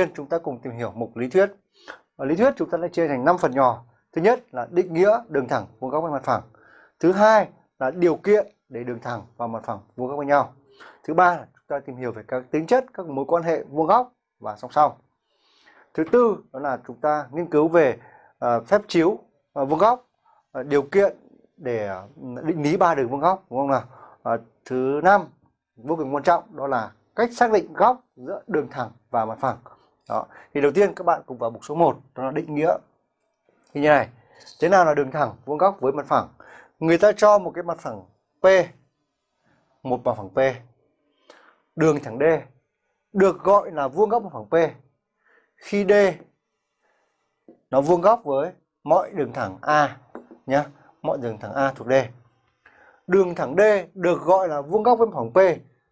tiên chúng ta cùng tìm hiểu mục lý thuyết. Ở lý thuyết chúng ta đã chia thành 5 phần nhỏ. Thứ nhất là định nghĩa đường thẳng vuông góc với mặt phẳng. Thứ hai là điều kiện để đường thẳng và mặt phẳng vuông góc với nhau. Thứ ba là chúng ta tìm hiểu về các tính chất các mối quan hệ vuông góc và song song. Thứ tư đó là chúng ta nghiên cứu về uh, phép chiếu uh, vuông góc, uh, điều kiện để uh, định lý ba đường vuông góc đúng không nào? Uh, thứ năm vô cùng quan trọng đó là cách xác định góc giữa đường thẳng và mặt phẳng. Đó. Thì đầu tiên các bạn cùng vào mục số 1 đó là định nghĩa. Thì như này, thế nào là đường thẳng vuông góc với mặt phẳng? Người ta cho một cái mặt phẳng P, một mặt phẳng P. Đường thẳng D được gọi là vuông góc mặt phẳng P khi D nó vuông góc với mọi đường thẳng A nhé, mọi đường thẳng A thuộc D. Đường thẳng D được gọi là vuông góc với mặt phẳng P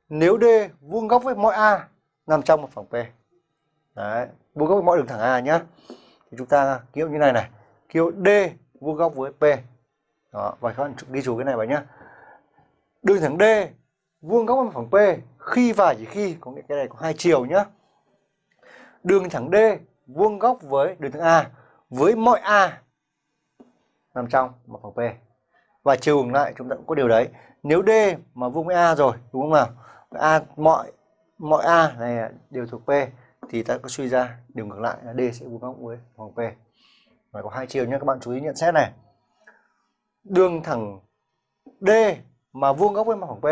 nếu D vuông góc với mọi A nằm trong mặt phẳng P. Đấy, vuông góc với mọi đường thẳng A nhá. Thì chúng ta ký hiệu như này này, ký hiệu D vuông góc với P. Đó, và các bạn ghi chú cái này vào nhá. Đường thẳng D vuông góc với phẳng P khi và chỉ khi có nghĩa cái này có hai chiều nhá. Đường thẳng D vuông góc với đường thẳng A với mọi A nằm trong một phẳng P. Và chiều ngược lại chúng ta cũng có điều đấy. Nếu D mà vuông với A rồi, đúng không nào? A mọi mọi A này đều thuộc P thì ta có suy ra điều ngược lại là D sẽ vuông góc với vòng P. Và có hai chiều nhé các bạn chú ý nhận xét này. Đường thẳng D mà vuông góc với mặt phẳng P.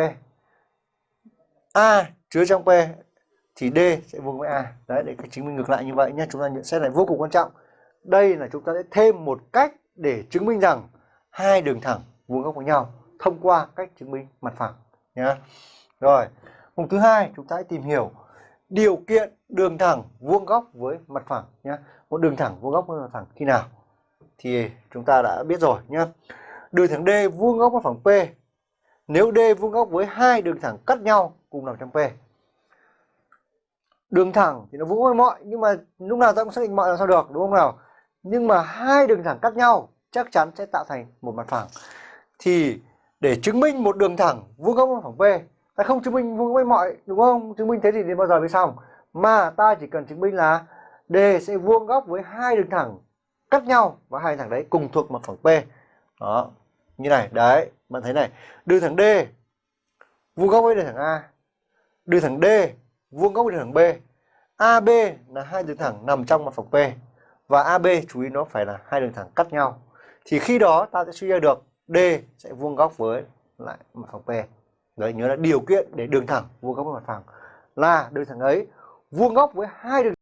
A chứa trong P thì D sẽ vuông với A. Đấy để chứng minh ngược lại như vậy nhé. Chúng ta nhận xét này vô cùng quan trọng. Đây là chúng ta sẽ thêm một cách để chứng minh rằng hai đường thẳng vuông góc với nhau thông qua cách chứng minh mặt phẳng nhé. Rồi, mục thứ hai chúng ta hãy tìm hiểu điều kiện đường thẳng vuông góc với mặt phẳng nhé. Một đường thẳng vuông góc với mặt phẳng khi nào? Thì chúng ta đã biết rồi nhé. Đường thẳng D vuông góc với phẳng P. Nếu D vuông góc với hai đường thẳng cắt nhau cùng nằm trong P. Đường thẳng thì nó vuông với mọi, nhưng mà lúc nào ta cũng xác định mọi là sao được, đúng không nào? Nhưng mà hai đường thẳng cắt nhau chắc chắn sẽ tạo thành một mặt phẳng. Thì để chứng minh một đường thẳng vuông góc với phẳng P ta không, chứng minh vuông với mọi, đúng không? Chứng minh thế thì đến bao giờ mới xong? Mà ta chỉ cần chứng minh là D sẽ vuông góc với hai đường thẳng cắt nhau và hai thẳng đấy cùng thuộc mặt phẳng P. Đó, như này, đấy, bạn thấy này. Đường thẳng D vuông góc với đường thẳng A. Đường thẳng D vuông góc với đường thẳng B. AB là hai đường thẳng nằm trong mặt phẳng P. Và AB chú ý nó phải là hai đường thẳng cắt nhau. Thì khi đó ta sẽ suy ra được D sẽ vuông góc với lại mặt phẳng P. Đấy, nhớ là điều kiện để đường thẳng, vuông góc với mặt phẳng. Là đường thẳng ấy, vuông góc với hai đường